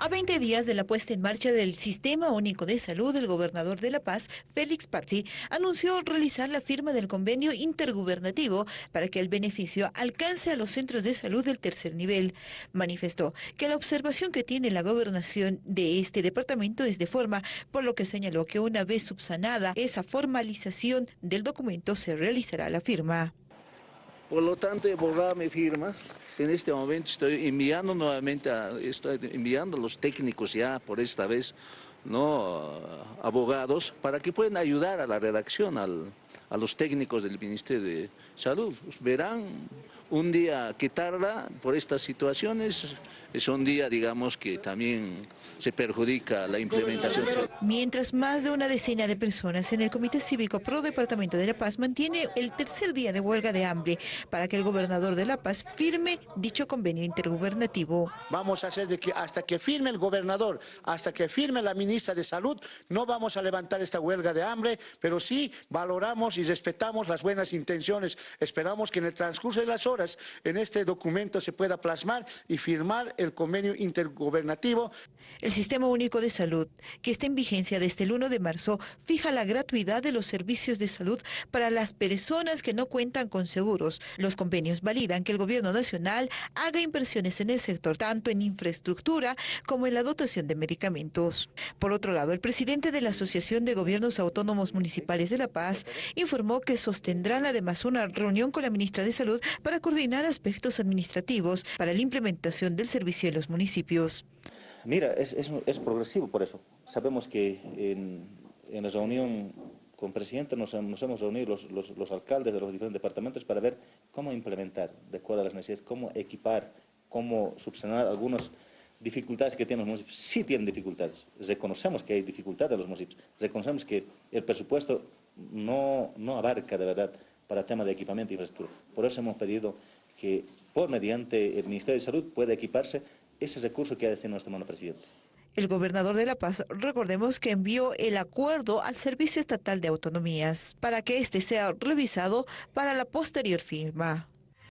A 20 días de la puesta en marcha del Sistema Único de Salud, el gobernador de La Paz, Félix Pazzi, anunció realizar la firma del convenio intergubernativo para que el beneficio alcance a los centros de salud del tercer nivel. Manifestó que la observación que tiene la gobernación de este departamento es de forma, por lo que señaló que una vez subsanada esa formalización del documento se realizará la firma. Por lo tanto, he borrado mi firma en este momento estoy enviando nuevamente, estoy enviando a los técnicos ya por esta vez, ¿no? abogados, para que puedan ayudar a la redacción, a los técnicos del Ministerio de Salud. Verán un día que tarda por estas situaciones, es un día, digamos, que también se perjudica la implementación. Mientras más de una decena de personas en el Comité Cívico Pro Departamento de La Paz mantiene el tercer día de huelga de hambre para que el gobernador de La Paz firme dicho convenio intergubernativo. Vamos a hacer de que hasta que firme el gobernador, hasta que firme la ministra de Salud, no vamos a levantar esta huelga de hambre, pero sí valoramos y respetamos las buenas intenciones. Esperamos que en el transcurso de las horas en este documento se pueda plasmar y firmar el convenio intergubernativo. El Sistema Único de Salud, que está en vigencia desde el 1 de marzo, fija la gratuidad de los servicios de salud para las personas que no cuentan con seguros. Los convenios validan que el gobierno nacional haga inversiones en el sector, tanto en infraestructura como en la dotación de medicamentos. Por otro lado, el presidente de la Asociación de Gobiernos Autónomos Municipales de La Paz informó que sostendrán además una reunión con la ministra de Salud para coordinar aspectos administrativos para la implementación del servicio en los municipios. Mira, es, es, progresivo por eso. Sabemos que en, la reunión con presidente nos, hemos reunido los, alcaldes de los diferentes departamentos para ver cómo implementar, de acuerdo a las necesidades, cómo equipar, cómo subsanar algunas dificultades que tienen los municipios. Sí tienen dificultades, reconocemos que hay dificultades en los municipios, reconocemos que el presupuesto no abarca de verdad para temas de equipamiento e infraestructura. Por eso hemos pedido que, por mediante el Ministerio de Salud, pueda equiparse ese recurso que ha de nuestro hermano presidente. El gobernador de La Paz, recordemos que envió el acuerdo al Servicio Estatal de Autonomías para que éste sea revisado para la posterior firma.